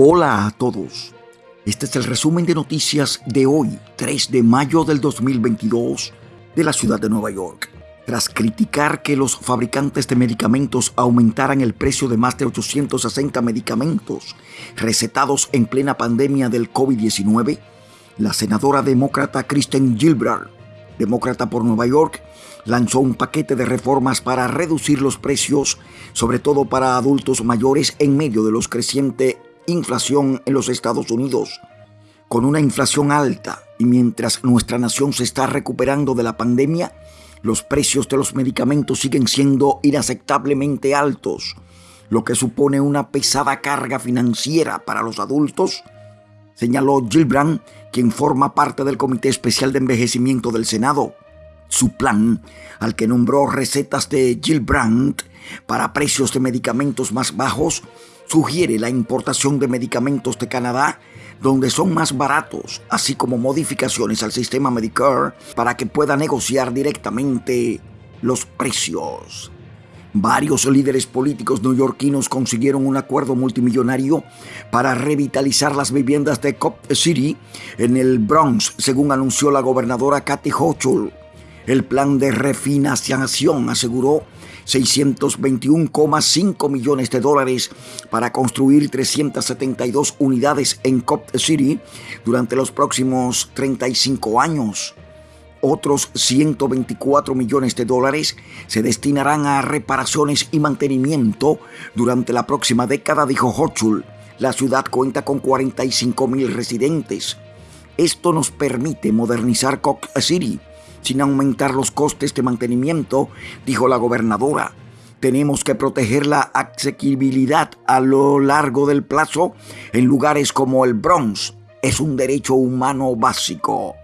Hola a todos. Este es el resumen de noticias de hoy, 3 de mayo del 2022, de la ciudad de Nueva York. Tras criticar que los fabricantes de medicamentos aumentaran el precio de más de 860 medicamentos recetados en plena pandemia del COVID-19, la senadora demócrata Kristen Gilbrand, demócrata por Nueva York, lanzó un paquete de reformas para reducir los precios, sobre todo para adultos mayores en medio de los crecientes inflación en los Estados Unidos. Con una inflación alta y mientras nuestra nación se está recuperando de la pandemia, los precios de los medicamentos siguen siendo inaceptablemente altos, lo que supone una pesada carga financiera para los adultos, señaló Gilbrand, quien forma parte del Comité Especial de Envejecimiento del Senado. Su plan, al que nombró recetas de Gilbrand para precios de medicamentos más bajos, sugiere la importación de medicamentos de Canadá donde son más baratos, así como modificaciones al sistema Medicare para que pueda negociar directamente los precios. Varios líderes políticos neoyorquinos consiguieron un acuerdo multimillonario para revitalizar las viviendas de Cop City en el Bronx, según anunció la gobernadora Kathy Hochul. El plan de refinanciación aseguró 621,5 millones de dólares para construir 372 unidades en Cop City durante los próximos 35 años. Otros 124 millones de dólares se destinarán a reparaciones y mantenimiento durante la próxima década, dijo Hochul. La ciudad cuenta con 45 mil residentes. Esto nos permite modernizar Cop City sin aumentar los costes de mantenimiento, dijo la gobernadora. Tenemos que proteger la asequibilidad a lo largo del plazo en lugares como el Bronx. Es un derecho humano básico.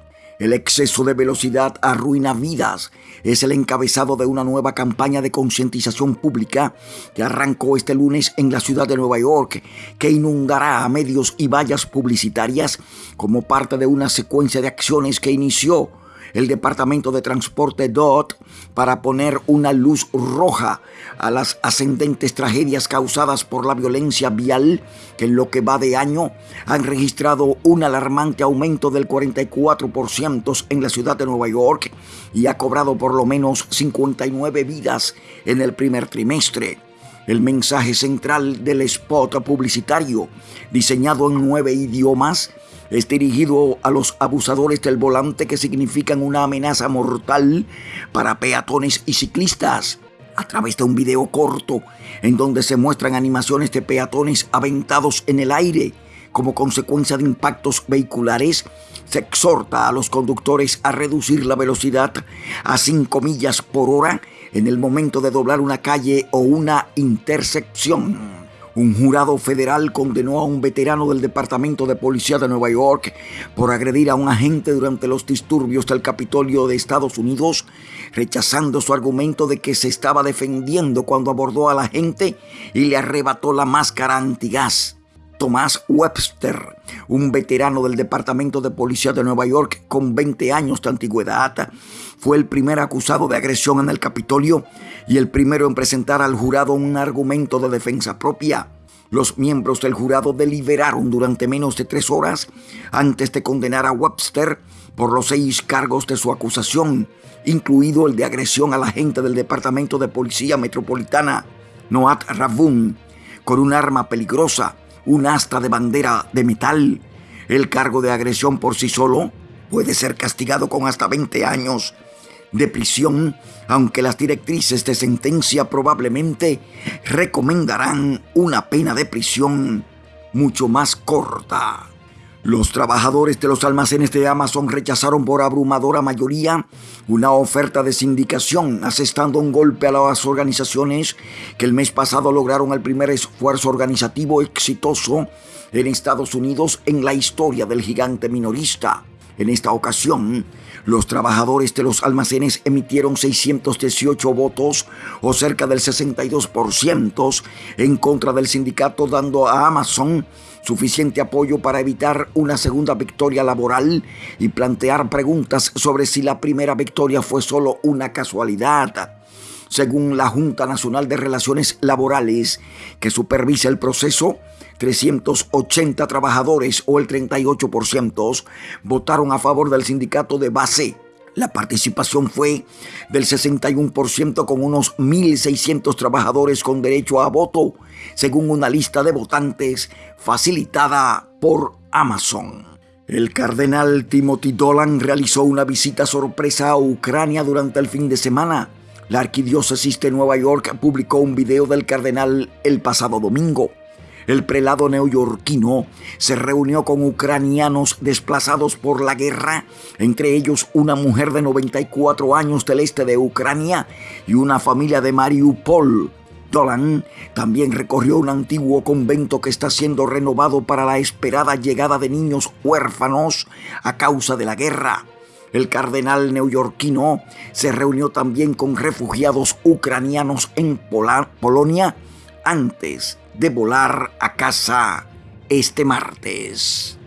El exceso de velocidad arruina vidas. Es el encabezado de una nueva campaña de concientización pública que arrancó este lunes en la ciudad de Nueva York, que inundará a medios y vallas publicitarias como parte de una secuencia de acciones que inició el Departamento de Transporte DOT para poner una luz roja a las ascendentes tragedias causadas por la violencia vial que en lo que va de año han registrado un alarmante aumento del 44% en la ciudad de Nueva York y ha cobrado por lo menos 59 vidas en el primer trimestre. El mensaje central del spot publicitario, diseñado en nueve idiomas, es dirigido a los abusadores del volante que significan una amenaza mortal para peatones y ciclistas. A través de un video corto en donde se muestran animaciones de peatones aventados en el aire como consecuencia de impactos vehiculares, se exhorta a los conductores a reducir la velocidad a 5 millas por hora en el momento de doblar una calle o una intersección. Un jurado federal condenó a un veterano del Departamento de Policía de Nueva York por agredir a un agente durante los disturbios del Capitolio de Estados Unidos, rechazando su argumento de que se estaba defendiendo cuando abordó a la gente y le arrebató la máscara antigás. Tomás Webster, un veterano del Departamento de Policía de Nueva York con 20 años de antigüedad, fue el primer acusado de agresión en el Capitolio y el primero en presentar al jurado un argumento de defensa propia. Los miembros del jurado deliberaron durante menos de tres horas antes de condenar a Webster por los seis cargos de su acusación, incluido el de agresión a la agente del Departamento de Policía Metropolitana, Noat Ravun, con un arma peligrosa un asta de bandera de metal. El cargo de agresión por sí solo puede ser castigado con hasta 20 años de prisión, aunque las directrices de sentencia probablemente recomendarán una pena de prisión mucho más corta. Los trabajadores de los almacenes de Amazon rechazaron por abrumadora mayoría una oferta de sindicación, asestando un golpe a las organizaciones que el mes pasado lograron el primer esfuerzo organizativo exitoso en Estados Unidos en la historia del gigante minorista. En esta ocasión, los trabajadores de los almacenes emitieron 618 votos o cerca del 62% en contra del sindicato dando a Amazon suficiente apoyo para evitar una segunda victoria laboral y plantear preguntas sobre si la primera victoria fue solo una casualidad. Según la Junta Nacional de Relaciones Laborales, que supervisa el proceso, 380 trabajadores o el 38% votaron a favor del sindicato de base. La participación fue del 61% con unos 1.600 trabajadores con derecho a voto, según una lista de votantes facilitada por Amazon. El cardenal Timothy Dolan realizó una visita sorpresa a Ucrania durante el fin de semana. La arquidiócesis de Nueva York publicó un video del cardenal el pasado domingo. El prelado neoyorquino se reunió con ucranianos desplazados por la guerra, entre ellos una mujer de 94 años del este de Ucrania y una familia de Mariupol. Dolan también recorrió un antiguo convento que está siendo renovado para la esperada llegada de niños huérfanos a causa de la guerra. El cardenal neoyorquino se reunió también con refugiados ucranianos en Polonia antes de volar a casa este martes.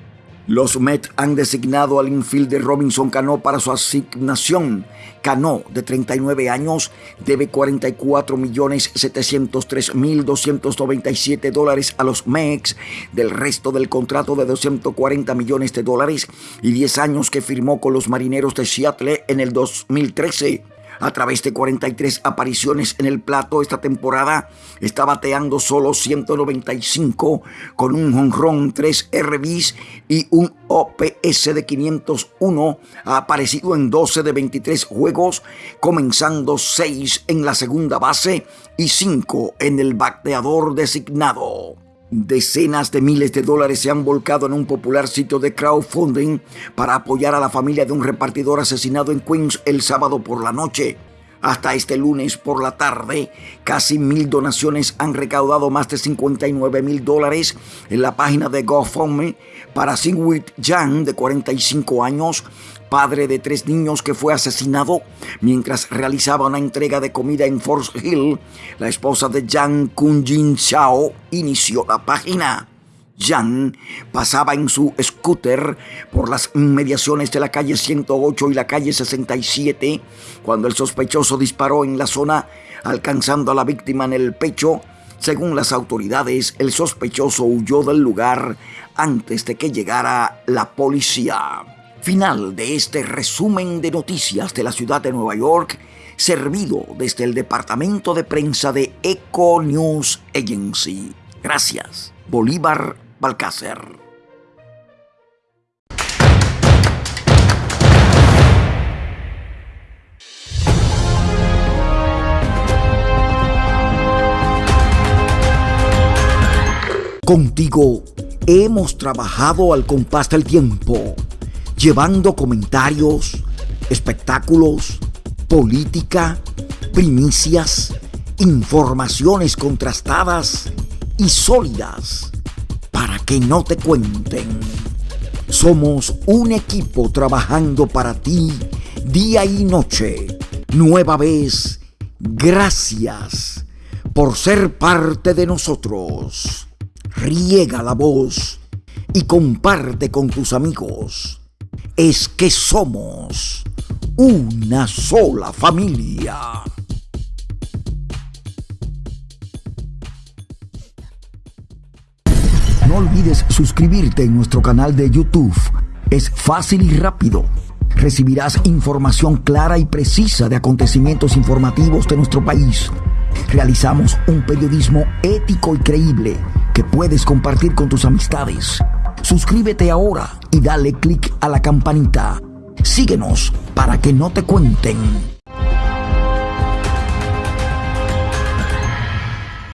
Los Met han designado al infielder Robinson Cano para su asignación. Cano, de 39 años, debe 44.703.297 dólares a los Mets del resto del contrato de 240 millones de dólares y 10 años que firmó con los Marineros de Seattle en el 2013. A través de 43 apariciones en el plato esta temporada, está bateando solo 195 con un honrón, 3 RBs y un OPS de 501. Ha aparecido en 12 de 23 juegos, comenzando 6 en la segunda base y 5 en el bateador designado. Decenas de miles de dólares se han volcado en un popular sitio de crowdfunding para apoyar a la familia de un repartidor asesinado en Queens el sábado por la noche. Hasta este lunes por la tarde, casi mil donaciones han recaudado más de 59 mil dólares en la página de GoFundMe para Singwit Yang, de 45 años, padre de tres niños que fue asesinado mientras realizaba una entrega de comida en Forest Hill, la esposa de Yang Kun-jin Xiao inició la página. Yang pasaba en su scooter por las inmediaciones de la calle 108 y la calle 67 cuando el sospechoso disparó en la zona alcanzando a la víctima en el pecho. Según las autoridades, el sospechoso huyó del lugar antes de que llegara la policía. Final de este resumen de noticias de la ciudad de Nueva York, servido desde el departamento de prensa de Eco News Agency. Gracias, Bolívar Balcácer. Contigo hemos trabajado al compás del tiempo llevando comentarios, espectáculos, política, primicias, informaciones contrastadas y sólidas para que no te cuenten. Somos un equipo trabajando para ti día y noche. Nueva vez, gracias por ser parte de nosotros. Riega la voz y comparte con tus amigos es que somos una sola familia. No olvides suscribirte en nuestro canal de YouTube. Es fácil y rápido. Recibirás información clara y precisa de acontecimientos informativos de nuestro país. Realizamos un periodismo ético y creíble que puedes compartir con tus amistades. Suscríbete ahora y dale clic a la campanita. Síguenos para que no te cuenten.